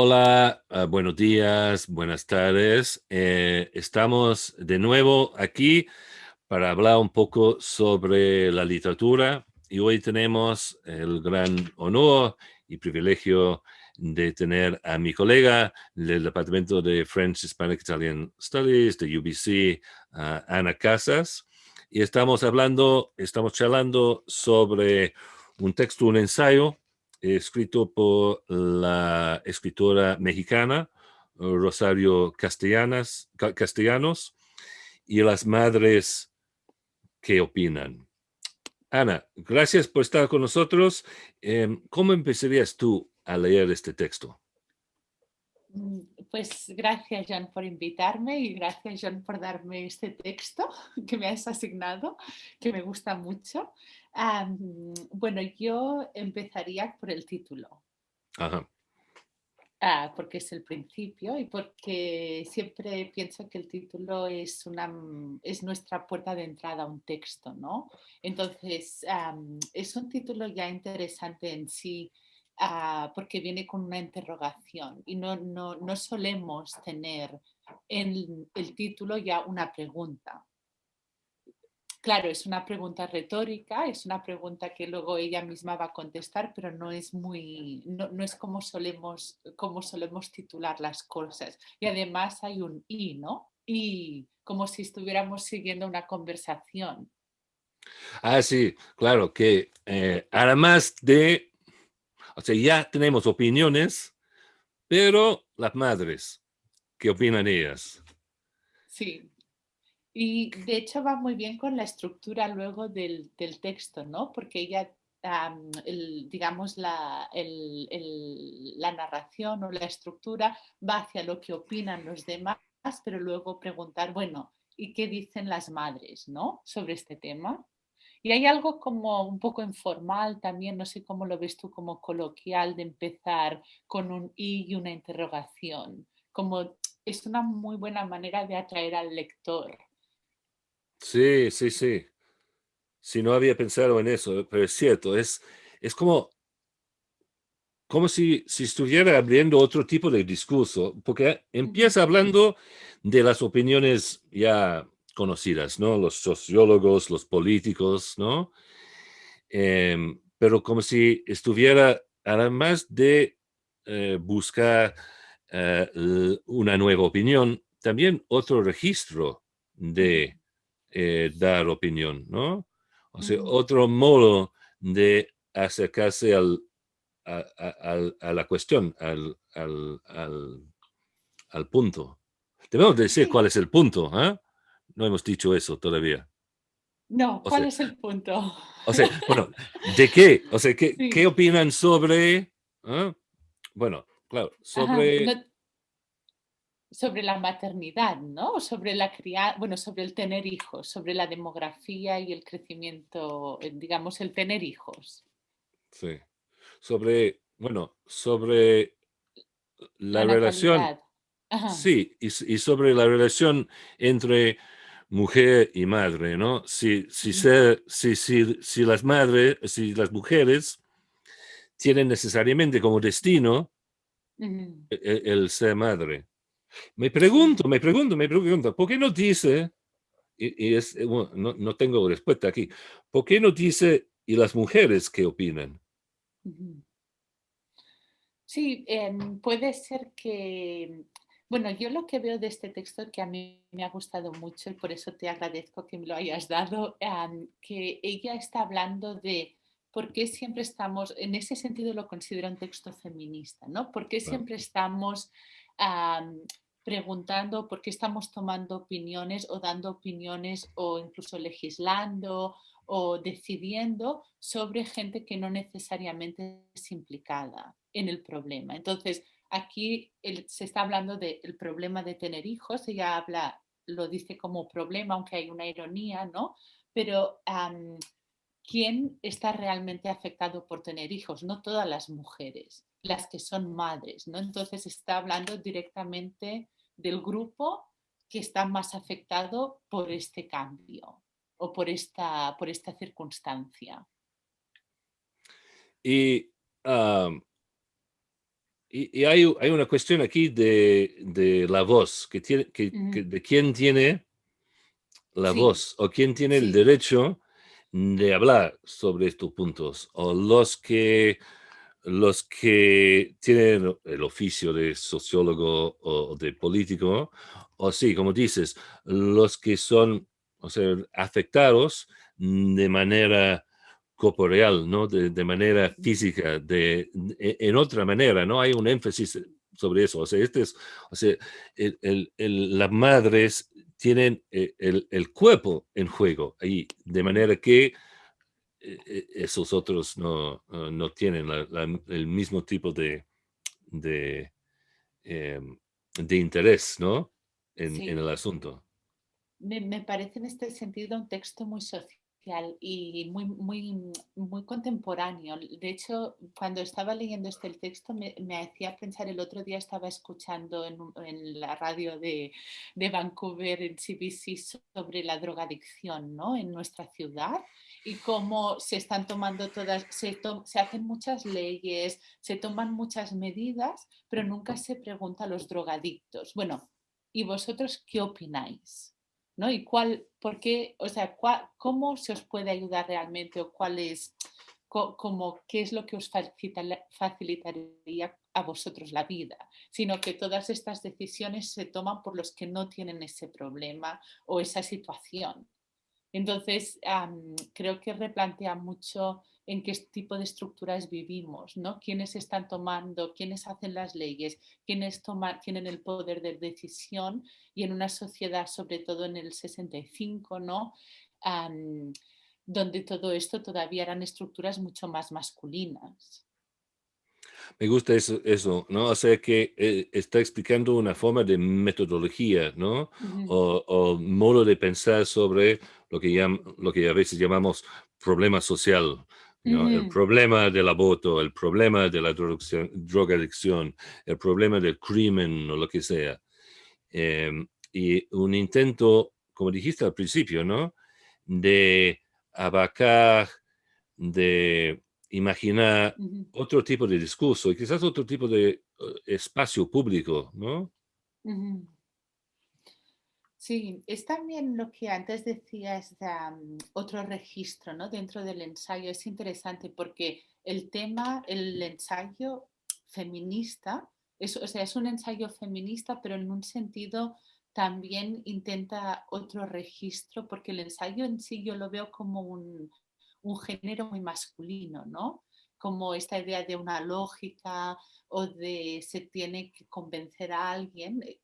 Hola, ah, buenos días, buenas tardes. Eh, estamos de nuevo aquí para hablar un poco sobre la literatura y hoy tenemos el gran honor y privilegio de tener a mi colega del Departamento de French Hispanic Italian Studies de UBC, Ana Casas, y estamos hablando, estamos charlando sobre un texto, un ensayo escrito por la escritora mexicana Rosario Castellanas, Castellanos y las madres que opinan. Ana, gracias por estar con nosotros. Em, ¿Cómo empezarías tú a leer este texto? Mm, pues gracias, John, por invitarme y gracias, John, por darme este texto que me has asignado, que me gusta mucho bueno, yo empezaría por el título. Ajá. Ah, porque es el principio y porque siempre pienso que el título es, una, mm, es nuestra puerta de entrada a un texto, ¿no? Entonces, es un título ya interesante en sí ah, porque viene con una interrogación y no, no, no solemos tener en el título ya una pregunta. Claro, es una pregunta retórica, es una pregunta que luego ella misma va a contestar, pero no es muy, no, es como solemos, como solemos titular las cosas. Y además hay un y, ¿no? Y como si estuviéramos siguiendo una conversación. Ah, sí, claro, que eh, además de, o sea, ya tenemos opiniones, pero las madres, ¿qué opinan ellas? Sí, y de hecho va muy bien con la estructura luego del, texto, ¿no? Porque ella, digamos, la, la narración o la estructura va hacia lo que opinan los demás, pero luego preguntar, bueno, ¿y qué dicen las madres, ¿no? Sobre este tema. Y hay algo como un poco informal también, no sé cómo lo ves tú, como coloquial de empezar con un y y una interrogación. Como es una muy buena manera de atraer al lector. Sí, sí, sí. Si no había pensado en eso, pero es cierto, es, es como, como si, si estuviera abriendo otro tipo de discurso, porque empieza hablando de las opiniones ya conocidas, ¿no? Los sociólogos, los políticos, ¿no? Em, pero como si estuviera, además de eh, buscar eh, una nueva opinión, también otro registro de eh, dar opinión, ¿no? O sea, otro modo de acercarse al, a, la cuestión, al, al, punto. Debemos decir cuál es el punto, ¿eh? No hemos dicho eso todavía. No, ¿cuál es el punto? O sea, bueno, ¿de qué? O sea, ¿qué, ¿qué opinan sobre... ¿eh? Bueno, claro, sobre sobre la maternidad, ¿no? Sobre la crianza, bueno, sobre el tener hijos, sobre la demografía y el crecimiento, eh, digamos, el tener hijos. Sí. Sobre, bueno, sobre la, relación. Sí, y, sobre la relación entre mujer y madre, ¿no? Si, si, si, si, las madres, si las mujeres tienen necesariamente como destino e, e, el ser madre. Me pregunto, me pregunto, me pregunto, ¿por qué no dice, y, es, eh, no, tengo respuesta aquí, ¿por qué no dice, y las mujeres qué opinan? Sí, em, puede ser que, bueno, yo lo que veo de este texto que a mí me ha gustado mucho y por eso te agradezco que me lo hayas dado, que ella está hablando de por qué siempre estamos, en ese sentido lo considero un texto feminista, ¿no? ¿Por qué siempre estamos preguntando por qué estamos tomando opiniones o dando opiniones o incluso legislando o decidiendo sobre gente que no necesariamente es implicada en el problema. Entonces, aquí se está hablando del problema de tener hijos, ella habla, lo dice como problema, aunque hay una ironía, ¿no? Pero ¿quién está realmente afectado por tener hijos? No todas las mujeres las que son madres, ¿no? Entonces está hablando directamente del grupo que está más afectado por este cambio o por esta, por esta circunstancia. Y y, hay, hay, una cuestión aquí de, de la voz, que tiene, que, de quién tiene la voz o quién tiene el derecho de hablar sobre estos puntos o los que los que tienen el oficio de sociólogo o de político o sí, como dices, los que son o sea, afectados de manera corporeal, ¿no? De, manera física, de, e, en otra manera, ¿no? Hay un énfasis sobre eso. O sea, este es, o sea, el, las madres tienen eh, el, cuerpo en juego ahí, de manera que esos otros no, no tienen el mismo tipo de, de, em, de interés, ¿no? En, en el asunto. Me, me, parece en este sentido un texto muy social y muy, muy, muy contemporáneo. De hecho, cuando estaba leyendo este texto me, hacía pensar, el otro día estaba escuchando en, en la radio de, de, Vancouver, en CBC, sobre la drogadicción ¿no? en nuestra ciudad y cómo se están tomando todas, se, se hacen muchas leyes, se toman muchas medidas, pero nunca se pregunta a los drogadictos. Bueno, ¿y vosotros qué opináis? ¿No? Y cuál, por qué, o sea, cómo se os puede ayudar realmente o cuál es, como, qué es lo que os facilitaría a vosotros la vida, sino que todas estas decisiones se toman por los que no tienen ese problema o esa situación. Entonces, creo que replantea mucho en qué tipo de estructuras vivimos, ¿no? Quiénes están tomando, quiénes hacen las leyes, quiénes toman, tienen el poder de decisión y en una sociedad, sobre todo en el 65, ¿no? donde todo esto todavía eran estructuras mucho más masculinas. Me gusta eso, eso, ¿no? O sea que eh, está explicando una forma de metodología, ¿no? o, modo de pensar sobre lo que, lo que a veces llamamos problema social, el problema del aborto, el problema de la drogadicción, el problema del crimen o lo que sea. Em, y un intento, como dijiste al principio, ¿no? De abarcar, de imaginar otro tipo de discurso y quizás otro tipo de eh, espacio público, ¿no? Sí, es también lo que antes decías, mm, otro registro ¿no? dentro del ensayo. Es interesante porque el tema, el ensayo feminista, es, o sea, es un ensayo feminista, pero en un sentido también intenta otro registro, porque el ensayo en sí yo lo veo como un, un género muy masculino, ¿no? Como esta idea de una lógica o de se tiene que convencer a alguien eh,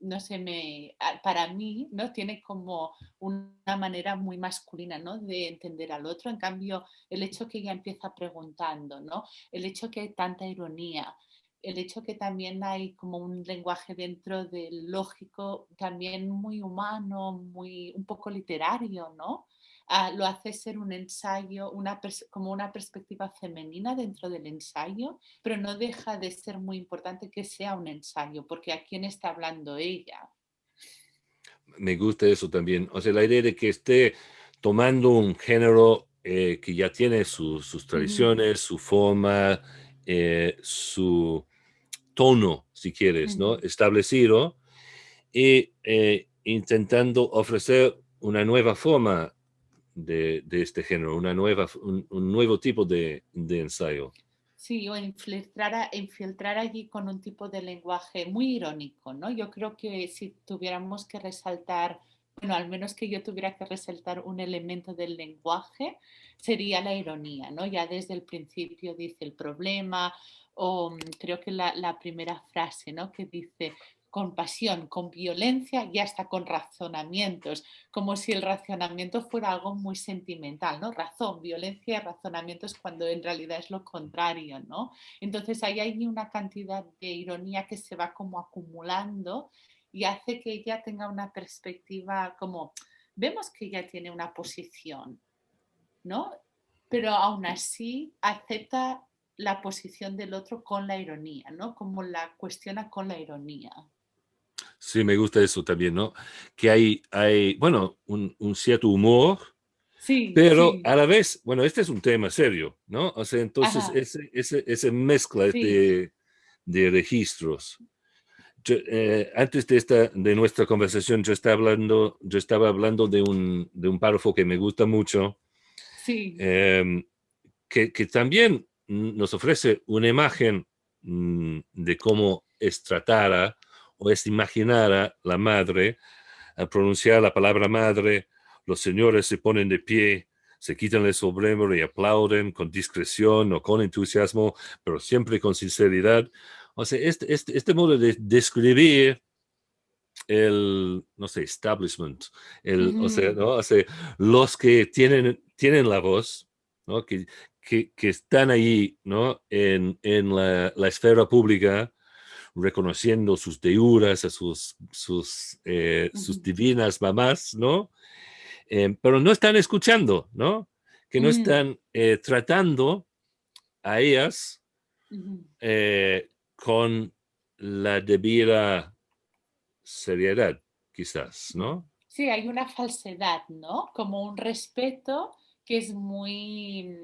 no sé, me, para mí, ¿no? Tiene como una manera muy masculina, ¿no? De entender al otro. En cambio, el hecho que ella empieza preguntando, ¿no? El hecho que hay tanta ironía, el hecho que también hay como un lenguaje dentro del lógico también muy humano, muy, un poco literario, ¿no? Ah, lo hace ser un ensayo, una como una perspectiva femenina dentro del ensayo, pero no deja de ser muy importante que sea un ensayo, porque ¿a quién está hablando ella? Me gusta eso también. O sea, la idea de que esté tomando un género eh, que ya tiene sus tradiciones, su forma, eh, su tono, si quieres, ¿no? Establecido y eh, intentando ofrecer una nueva forma de, este género, una nueva, un, nuevo tipo de, ensayo. Sí, o infiltrar, infiltrar allí con un tipo de lenguaje muy irónico, ¿no? Yo creo que si tuviéramos que resaltar, bueno, al menos que yo tuviera que resaltar un elemento del lenguaje, sería la ironía, ¿no? Ya desde el principio dice el problema, o mm, creo que la, la primera frase, ¿no? Que dice, con pasión, con violencia y hasta con razonamientos, como si el razonamiento fuera algo muy sentimental, ¿no? Razón, violencia razonamientos cuando en realidad es lo contrario, ¿no? Entonces ahí hay una cantidad de ironía que se va como acumulando y hace que ella tenga una perspectiva como, vemos que ella tiene una posición, ¿no? Pero aún así acepta la posición del otro con la ironía, ¿no? Como la cuestiona con la ironía. Sí, me gusta eso también, ¿no? Que hay, hay bueno, un, cierto humor, sí, pero a la vez, bueno, este es un tema serio, ¿no? O sea, entonces ese, ese, esa mezcla de, de registros. Eh, antes de, esta, de nuestra conversación, yo estaba hablando, yo estaba hablando de, un, de un párrafo que me gusta mucho, sí. Em, que, que, también nos ofrece una imagen mm, de cómo es tratada o es imaginada la madre al pronunciar la palabra madre, los señores se ponen de pie, se quitan el sombrero y aplauden con discreción o con entusiasmo, pero siempre con sinceridad. O sea, este, este, este modo de describir el, no sé, establishment, el, o, sea, ¿no? o, sea, los que tienen, tienen la voz, ¿no? que, que, que están ahí ¿no? en, en la, la, esfera pública, reconociendo sus deuras, a sus, sus, eh, sus divinas mamás, ¿no? Eh, pero no están escuchando, ¿no? Que no Mm. están eh, tratando a ellas eh, con la debida seriedad, quizás, ¿no? Sí, hay una falsedad, ¿no? Como un respeto que es muy,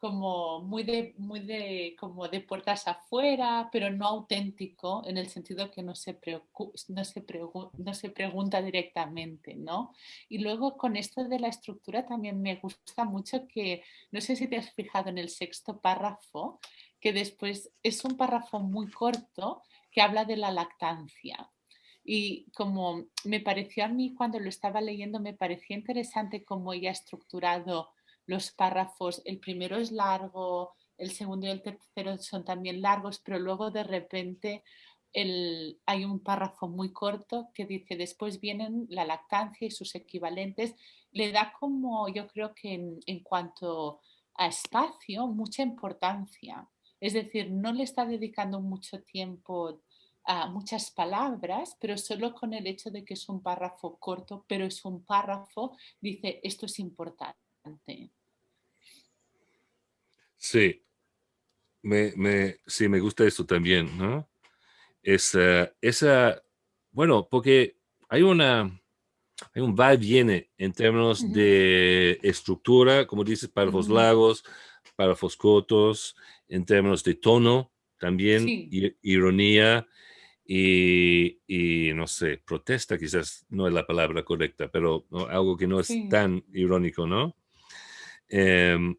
como muy de, muy de, como de puertas afuera, pero no auténtico en el sentido que no se, preocu- no se, no se pregunta directamente, ¿no? Y luego con esto de la estructura también me gusta mucho que, no sé si te has fijado en el sexto párrafo, que después es un párrafo muy corto que habla de la lactancia. Y como me pareció a mí cuando lo estaba leyendo, me parecía interesante cómo ella ha estructurado los párrafos. El primero es largo, el segundo y el tercero son también largos, pero luego de repente el- hay un párrafo muy corto que dice, después vienen la lactancia y sus equivalentes. Le da como, yo creo que en, en cuanto a espacio, mucha importancia. Es decir, no le está dedicando mucho tiempo a muchas palabras, pero solo con el hecho de que es un párrafo corto, pero es un párrafo, dice, esto es importante. Sí, me, me, sí, me gusta eso también, ¿no? Esa, esa, bueno, porque hay una, hay un va y viene en términos de estructura, como dices, párrafos ujú. largos, párrafos cortos, en términos de tono también, Sí, ironía y, y, no sé, protesta quizás no es la palabra correcta, pero ¿no? algo que no es sí, tan irónico, ¿no? Em,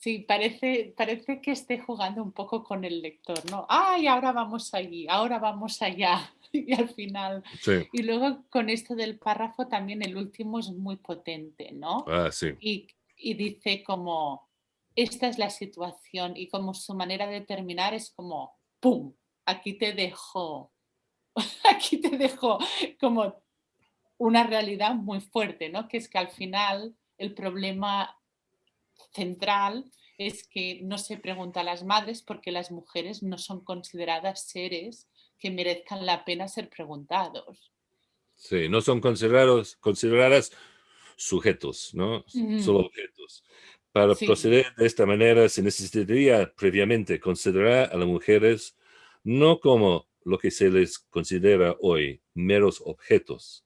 sí, parece, parece que esté jugando un poco con el lector, ¿no? ¡Ay, ahora vamos allí, ahora vamos allá! Y al final, sí, y luego con esto del párrafo también el último es muy potente, ¿no? ah, sí, y, y dice como, esta es la situación y como su manera de terminar es como, ¡pum! Aquí te dejo, aquí te dejo como una realidad muy fuerte, ¿no? Que es que al final el problema central es que no se pregunta a las madres porque las mujeres no son consideradas seres que merezcan la pena ser preguntados. sí, no son considerados, consideradas sujetos, ¿no? Solo objetos. Para Sí, proceder de esta manera se necesitaría previamente considerar a las mujeres no como lo que se les considera hoy, meros objetos,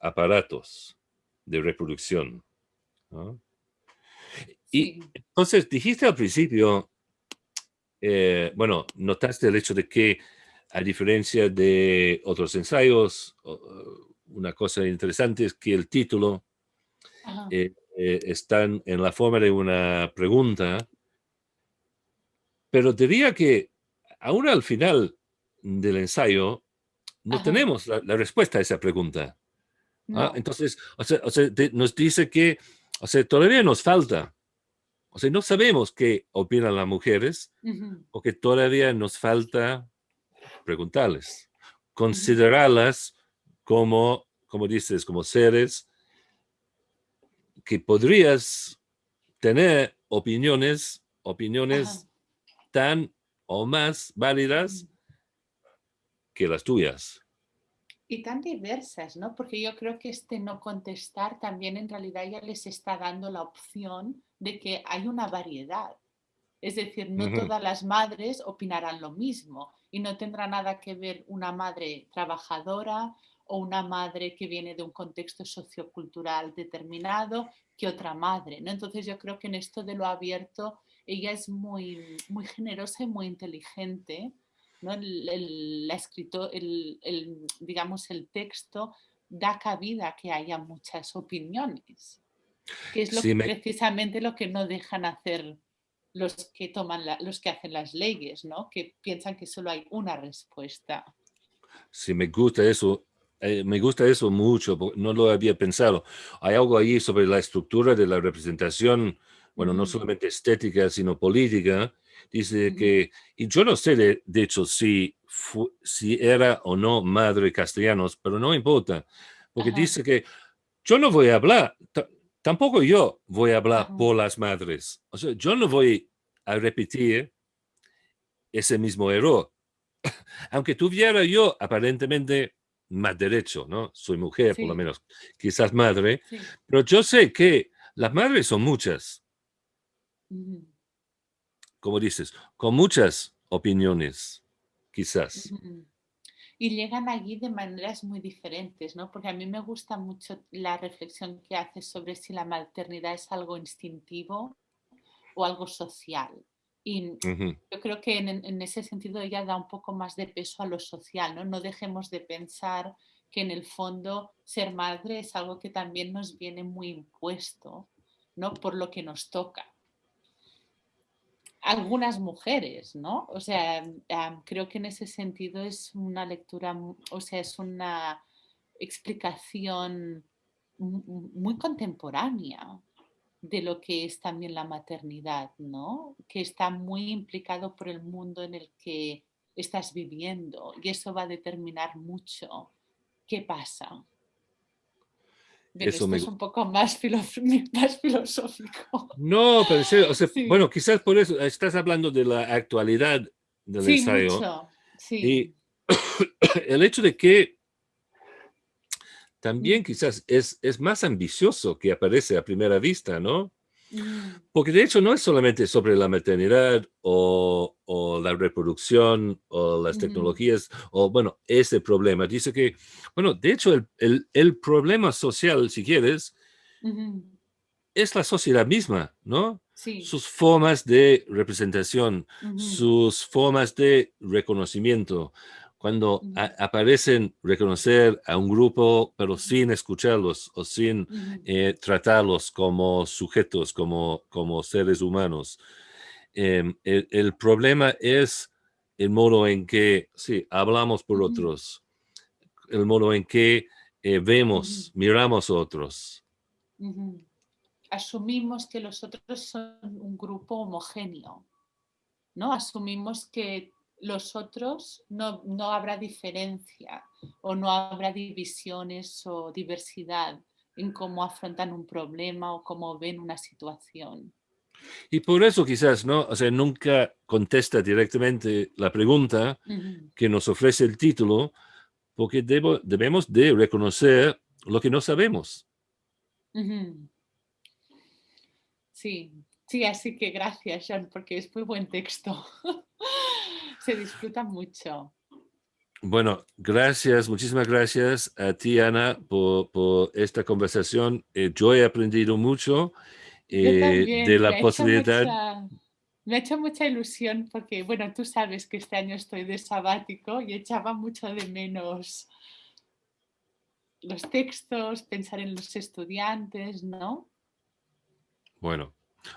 aparatos de reproducción. ¿no? Y entonces dijiste al principio, eh, bueno, notaste el hecho de que a diferencia de otros ensayos, una cosa interesante es que el título eh, eh, están en la forma de una pregunta, pero diría que aún al final del ensayo no ajá, tenemos la, la respuesta a esa pregunta. ¿ah? Entonces, o sea, o sea, de- nos dice que o sea, todavía nos falta, o sea, no sabemos qué opinan las mujeres, ujú, porque todavía nos falta preguntarles, considerarlas como, como dices, como seres que podrías tener opiniones, Ajá. opiniones tan o más válidas ujú. que las tuyas. Y tan diversas, ¿no? Porque yo creo que este no contestar también en realidad ya les está dando la opción de que hay una variedad. Es decir, no todas las madres opinarán lo mismo y no tendrá nada que ver una madre trabajadora o una madre que viene de un contexto sociocultural determinado que otra madre, ¿no? Entonces yo creo que en esto de lo abierto ella es muy, muy generosa y muy inteligente. ¿No? El, la escrito, el, digamos, el texto da cabida a que haya muchas opiniones, que es lo precisamente lo que no dejan hacer los que toman los que hacen las leyes, ¿no? que piensan que solo hay una respuesta. Sí, me gusta eso. Eh, me gusta eso mucho, no lo había pensado. Hay algo ahí sobre la estructura de la representación, bueno, no solamente estética, sino política. Dice que, y yo no sé de, hecho si, si era o no madre castellanos, pero no importa, porque dice que yo no voy a hablar, tampoco yo voy a hablar por las madres. O sea, yo no voy a repetir ese mismo error. Aunque tuviera yo aparentemente más derecho, ¿no? Soy mujer, por lo menos, quizás madre, pero yo sé que las madres son muchas. Como dices, con muchas opiniones, quizás. Y llegan allí de maneras muy diferentes, ¿no? Porque a mí me gusta mucho la reflexión que haces sobre si la maternidad es algo instintivo o algo social. Y yo creo que en, ese sentido ella da un poco más de peso a lo social, ¿no? No dejemos de pensar que en el fondo ser madre es algo que también nos viene muy impuesto, ¿no? Por lo que nos toca. Algunas mujeres, ¿no? O sea, creo que en ese sentido es una lectura, o sea, es una explicación muy contemporánea, de lo que es también la maternidad, ¿no? Que está muy implicado por el mundo en el que estás viviendo y eso va a determinar mucho qué pasa. Eso es un poco más, filosófico. No, pero bueno, quizás por eso estás hablando de la actualidad del sí, ensayo. Mucho. Sí. Y el hecho de que también quizás es, es más ambicioso que aparece a primera vista, ¿no? Porque de hecho no es solamente sobre la maternidad o, la reproducción o las tecnologías o bueno, ese problema. Dice que, bueno, de hecho el, problema social, si quieres, es la sociedad misma, ¿no? Sus formas de representación, sus formas de reconocimiento, cuando aparecen reconocer a un grupo, pero sin escucharlos o sin eh, tratarlos como sujetos, como, como seres humanos. Em, el, problema es el modo en que, sí, hablamos por otros, el modo en que eh, vemos, miramos a otros. Asumimos que los otros son un grupo homogéneo, ¿no? Asumimos que los otros no, no habrá diferencia o no habrá divisiones o diversidad en cómo afrontan un problema o cómo ven una situación. Y por eso quizás, ¿no? O sea, nunca contesta directamente la pregunta que nos ofrece el título, porque debemos de reconocer lo que no sabemos. Sí, sí, así que gracias, John, porque es muy buen texto. se disfruta mucho. Bueno, gracias, muchísimas gracias a ti, Ana, por, esta conversación. Eh, yo he aprendido mucho eh, de la posibilidad. me ha hecho mucha ilusión porque, bueno, tú sabes que este año estoy de sabático y echaba mucho de menos los textos, pensar en los estudiantes, ¿no? Bueno,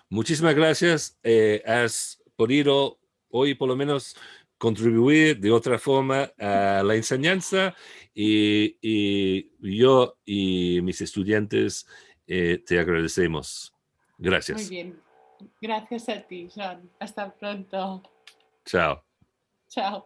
muchísimas gracias. Eh, has podido hoy por lo menos contribuir de otra forma a la enseñanza y, yo y mis estudiantes eh, te agradecemos. Gracias. Muy bien. Gracias a ti, John. Hasta pronto. Chao. Chao.